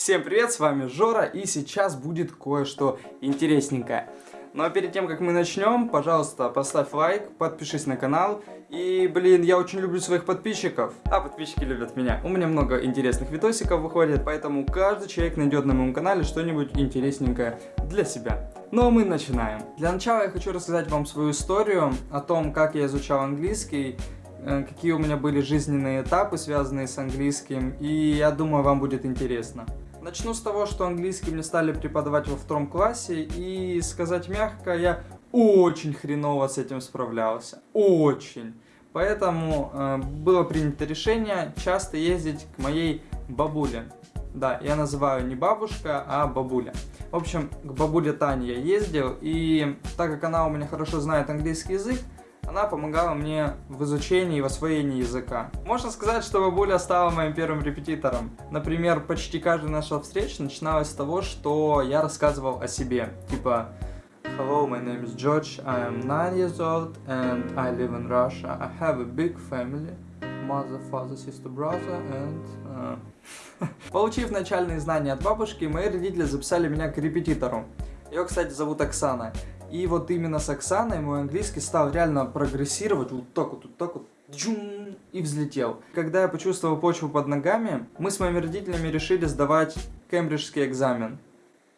Всем привет, с вами Жора, и сейчас будет кое-что интересненькое. Но перед тем, как мы начнем, пожалуйста, поставь лайк, подпишись на канал. И, блин, я очень люблю своих подписчиков, а подписчики любят меня. У меня много интересных видосиков выходит, поэтому каждый человек найдет на моем канале что-нибудь интересненькое для себя. Ну а мы начинаем. Для начала я хочу рассказать вам свою историю о том, как я изучал английский, э, какие у меня были жизненные этапы, связанные с английским, и я думаю, вам будет интересно. Начну с того, что английский мне стали преподавать во втором классе, и сказать мягко, я очень хреново с этим справлялся. Очень. Поэтому э, было принято решение часто ездить к моей бабуле. Да, я называю не бабушка, а бабуля. В общем, к бабуле Тане я ездил, и так как она у меня хорошо знает английский язык, она помогала мне в изучении и в освоении языка. Можно сказать, что бабуля стала моим первым репетитором. Например, почти каждая наша встреча начиналась с того, что я рассказывал о себе. Типа, Hello, my name is George, I am 9 years old and I live in Russia. I have a big family. Mother, father, sister, brother and... Uh... Получив начальные знания от бабушки, мои родители записали меня к репетитору. Ее, кстати, зовут Оксана. И вот именно с Оксаной мой английский стал реально прогрессировать вот так вот, вот так вот, джун, и взлетел. Когда я почувствовал почву под ногами, мы с моими родителями решили сдавать кембриджский экзамен.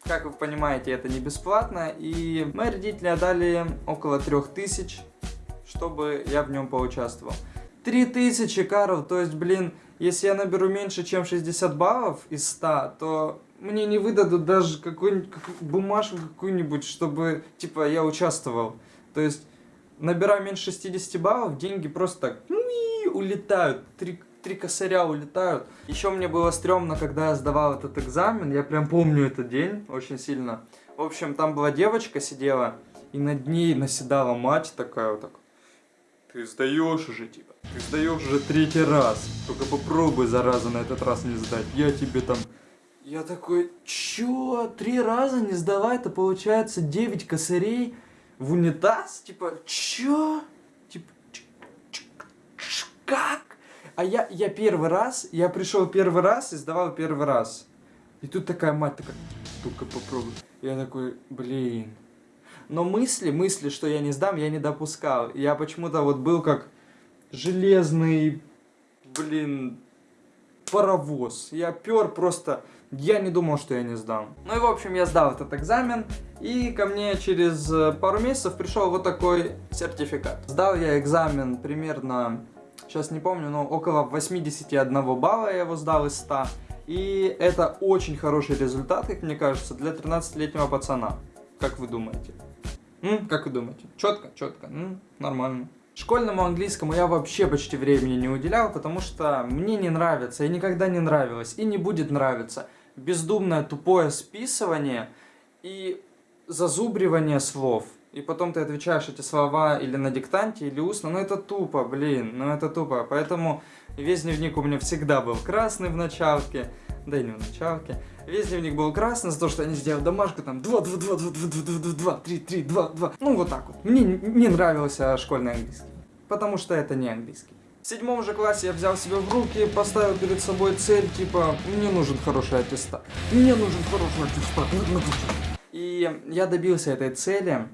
Как вы понимаете, это не бесплатно, и мои родители отдали около 3000, чтобы я в нем поучаствовал. 3000 каров, то есть, блин, если я наберу меньше, чем 60 баллов из 100, то мне не выдадут даже какую-нибудь бумажку какую-нибудь, чтобы, типа, я участвовал. То есть, набираю меньше 60 баллов, деньги просто так улетают, три, три косаря улетают. Еще мне было стрёмно, когда я сдавал этот экзамен, я прям помню этот день очень сильно. В общем, там была девочка сидела, и над ней наседала мать такая вот так. Ты сдаешь уже, типа, ты сдаешь уже третий раз. Только попробуй, зараза, на этот раз не сдать. Я тебе там я такой, чё, три раза не сдала, это получается 9 косарей в унитаз? Типа, чё? Типа, как? А я, я первый раз, я пришел первый раз и сдавал первый раз. И тут такая мать такая, только попробуй. Я такой, блин. Но мысли, мысли, что я не сдам, я не допускал. Я почему-то вот был как железный, блин, паровоз. Я пер просто я не думал, что я не сдам. Ну и в общем я сдал этот экзамен, и ко мне через э, пару месяцев пришел вот такой сертификат. Сдал я экзамен примерно, сейчас не помню, но около 81 балла я его сдал из 100. И это очень хороший результат, как мне кажется, для 13-летнего пацана. Как вы думаете? М? Как вы думаете? Четко, четко, М? нормально. Школьному английскому я вообще почти времени не уделял, потому что мне не нравится, и никогда не нравилось, и не будет нравиться бездумное тупое списывание и зазубривание слов. И потом ты отвечаешь эти слова или на диктанте, или устно. Ну это тупо, блин, ну это тупо. Поэтому весь дневник у меня всегда был красный в началке. Да и не в началке. Весь дневник был красный за то, что я не сделал домашку там 2, 2, 2, 2, 2, 2, 2, 2, 3, 3, 2, 2. Ну вот так вот. Мне не нравился школьный английский. Потому что это не английский. В седьмом же классе я взял себя в руки, поставил перед собой цель, типа, мне нужен хороший аттестат. Мне нужен хороший аттестат. И я добился этой цели,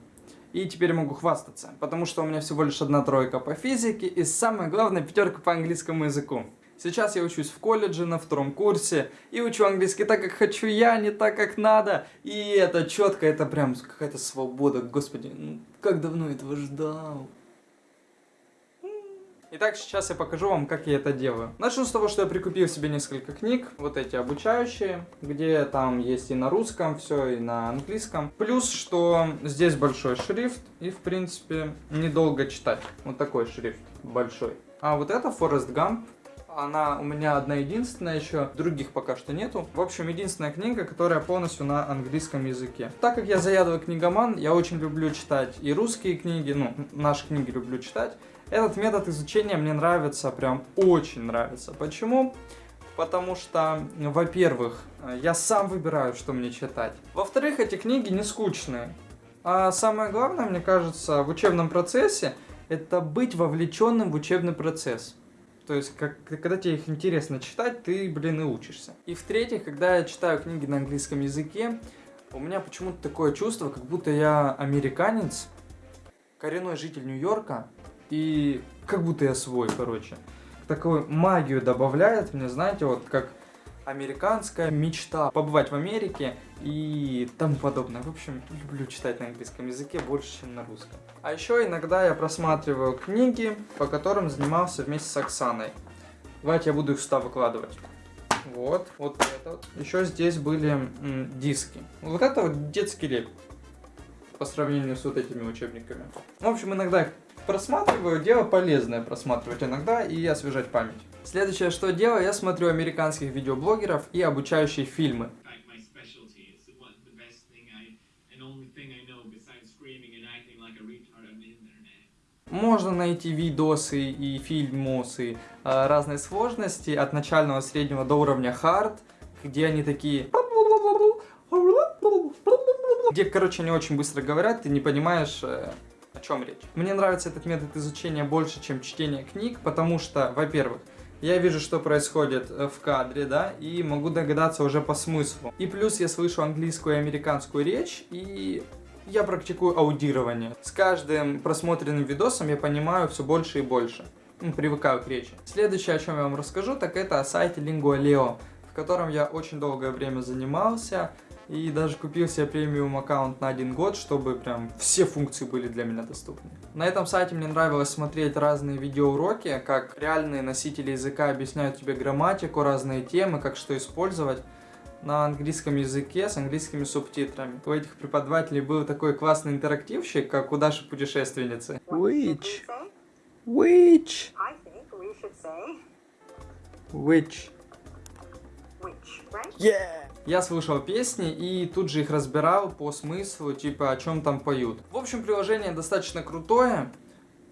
и теперь могу хвастаться, потому что у меня всего лишь одна тройка по физике и самое главное пятерка по английскому языку. Сейчас я учусь в колледже на втором курсе и учу английский так, как хочу я, не так, как надо. И это четко, это прям какая-то свобода, господи, ну, как давно этого ждал. Итак, сейчас я покажу вам, как я это делаю. Начну с того, что я прикупил себе несколько книг, вот эти обучающие, где там есть и на русском все, и на английском. Плюс, что здесь большой шрифт, и в принципе недолго читать. Вот такой шрифт большой. А вот это Forrest Gump, она у меня одна единственная еще, других пока что нету. В общем, единственная книга, которая полностью на английском языке. Так как я заядлый книгоман, я очень люблю читать и русские книги, ну, наши книги люблю читать. Этот метод изучения мне нравится, прям очень нравится. Почему? Потому что, во-первых, я сам выбираю, что мне читать. Во-вторых, эти книги не скучные. А самое главное, мне кажется, в учебном процессе, это быть вовлеченным в учебный процесс. То есть, как, когда тебе их интересно читать, ты, блин, и учишься. И в-третьих, когда я читаю книги на английском языке, у меня почему-то такое чувство, как будто я американец, коренной житель Нью-Йорка, и как будто я свой, короче. Такую магию добавляет мне, знаете, вот как американская мечта побывать в Америке и тому подобное. В общем, люблю читать на английском языке больше, чем на русском. А еще иногда я просматриваю книги, по которым занимался вместе с Оксаной. Давайте я буду их сюда выкладывать. Вот, вот это. Еще здесь были диски. Вот это вот детский леп по сравнению с вот этими учебниками. В общем, иногда просматриваю, дело полезное просматривать иногда и освежать память. Следующее, что делаю, я смотрю американских видеоблогеров и обучающие фильмы. Можно найти видосы и фильмосы э, разной сложности, от начального среднего до уровня хард, где они такие... Где, короче, они очень быстро говорят, ты не понимаешь, э, о чем речь. Мне нравится этот метод изучения больше, чем чтение книг, потому что, во-первых, я вижу, что происходит э, в кадре, да, и могу догадаться уже по смыслу. И плюс я слышу английскую и американскую речь, и я практикую аудирование. С каждым просмотренным видосом я понимаю все больше и больше. Ну, привыкаю к речи. Следующее, о чем я вам расскажу, так это о сайте Lingualeo, в котором я очень долгое время занимался. И даже купил себе премиум аккаунт на один год, чтобы прям все функции были для меня доступны. На этом сайте мне нравилось смотреть разные видеоуроки, как реальные носители языка объясняют тебе грамматику, разные темы, как что использовать на английском языке с английскими субтитрами. У этих преподавателей был такой классный интерактивщик, как у Даши путешественницы. Which? Which? Which? Я слушал песни и тут же их разбирал по смыслу, типа о чем там поют. В общем, приложение достаточно крутое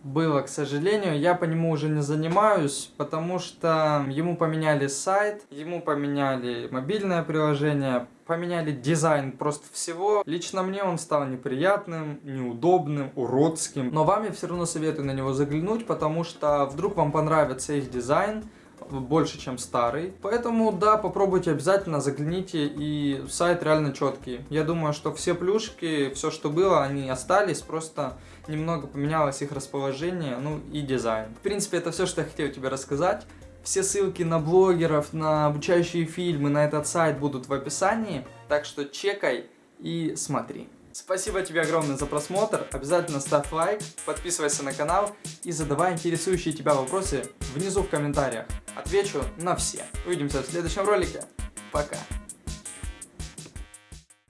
было, к сожалению. Я по нему уже не занимаюсь, потому что ему поменяли сайт, ему поменяли мобильное приложение, поменяли дизайн просто всего. Лично мне он стал неприятным, неудобным, уродским. Но вам я все равно советую на него заглянуть, потому что вдруг вам понравится их дизайн, больше, чем старый. Поэтому, да, попробуйте обязательно, загляните, и сайт реально четкий. Я думаю, что все плюшки, все, что было, они остались, просто немного поменялось их расположение, ну и дизайн. В принципе, это все, что я хотел тебе рассказать. Все ссылки на блогеров, на обучающие фильмы, на этот сайт будут в описании, так что чекай и смотри. Спасибо тебе огромное за просмотр, обязательно ставь лайк, подписывайся на канал и задавай интересующие тебя вопросы внизу в комментариях. Отвечу на все. Увидимся в следующем ролике. Пока.